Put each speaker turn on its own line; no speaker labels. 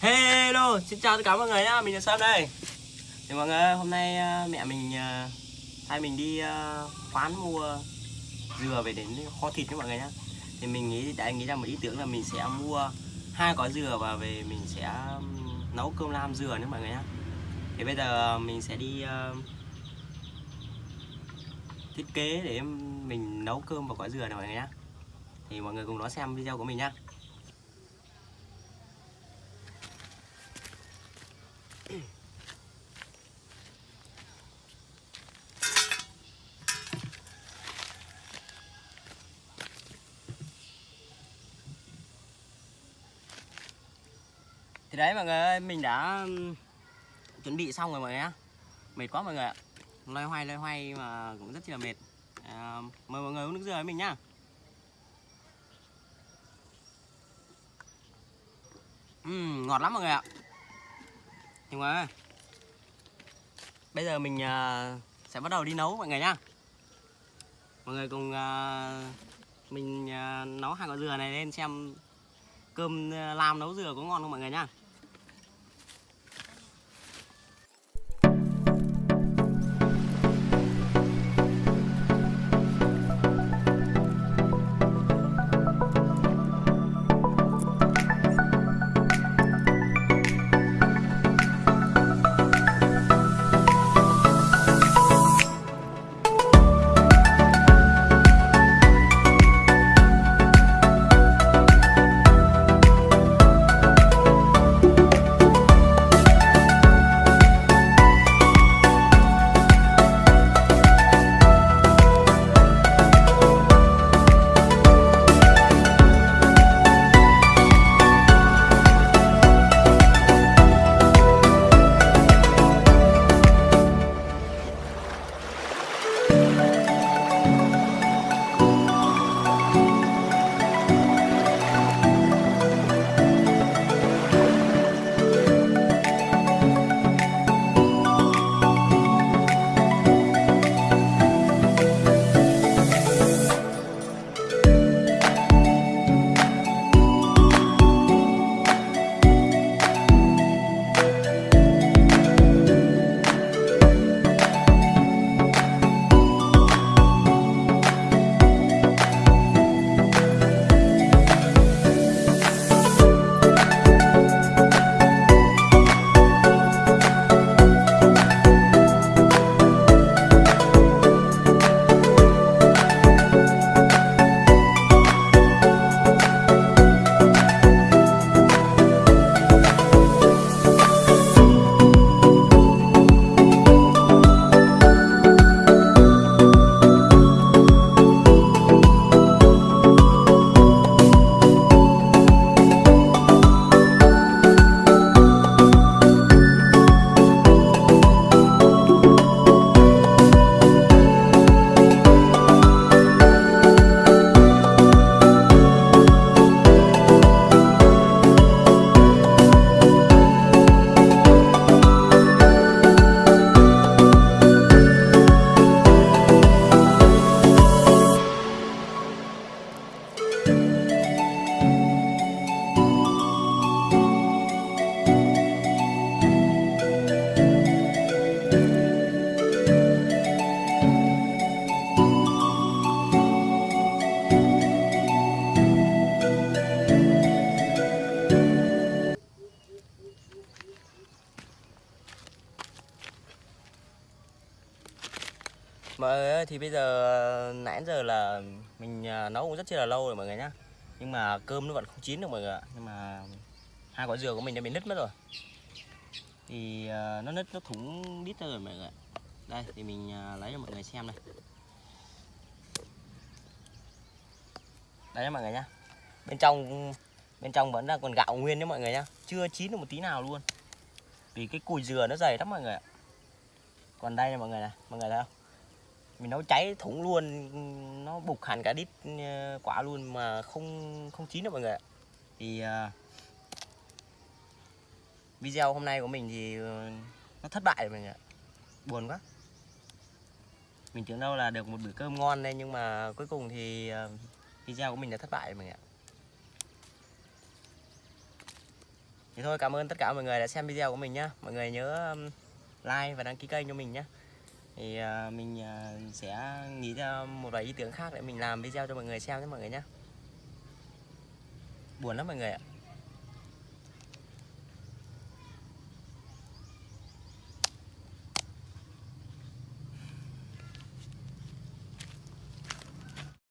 Hello, xin chào tất cả mọi người nhá, mình là Sam đây. Thì mọi người hôm nay ờ, mẹ mình ờ, hai mình đi ờ, khoán mua dừa về đến kho thịt với mọi người nhá. Thì mình nghĩ đã nghĩ ra một ý tưởng là mình sẽ mua hai gói dừa và về mình sẽ nấu cơm lam dừa nữa mọi người nhá. Thì bây giờ mình sẽ đi thiết kế để mình nấu cơm và gói dừa này mọi người nhá. Thì mọi người cùng đón xem video của mình nhá. Thì đấy mọi người ơi, mình đã chuẩn bị xong rồi mọi người nhá. Mệt quá mọi người ạ. Loay hoay loay hoay mà cũng rất là mệt. À, Mời mọi người uống nước dừa với mình nhá. Uhm, ngọt lắm mọi người ạ. Nhưng mà Bây giờ mình uh, sẽ bắt đầu đi nấu mọi người nhá. Mọi người cùng uh, mình uh, nấu hai quả dừa này lên xem cơm uh, làm nấu dừa có ngon không mọi người nhá. Mọi người ơi, thì bây giờ ờ, nãy giờ là mình ờ, nấu cũng rất là lâu rồi mọi người nhá. Nhưng mà cơm nó vẫn không chín được mọi người ạ. Nhưng mà hai quả dừa của mình đã bị nứt mất rồi. Thì ờ, nó nứt nó thủng đít ra rồi mọi người ạ. Đây thì mình lấy cho mọi người xem này Đây mọi người nhá. Bên trong bên trong vẫn là còn gạo nguyên đấy mọi người nhá. Chưa chín được một tí nào luôn. Vì cái cùi dừa nó dày lắm mọi người ạ. Còn đây này mọi người này, mọi người thấy không? Mình nấu cháy thủng luôn nó bục hẳn cả đít ờ, quả luôn mà không không chín được mọi người ạ. Thì uh, video hôm nay của mình thì ờ, nó thất bại rồi mọi người ạ. Buồn quá. Mình tưởng đâu là được một bữa cơm ngon đây nhưng mà cuối cùng thì uh, video của mình đã thất bại rồi mọi người ạ. Thì thôi cảm ơn tất cả mọi người đã xem video của mình nhá. Mọi người nhớ like và đăng ký kênh cho mình nhé thì à, mình à, sẽ nghĩ ra một vài ý tưởng khác để mình làm video cho mọi người xem nhé mọi người nhé. Buồn lắm mọi người ạ.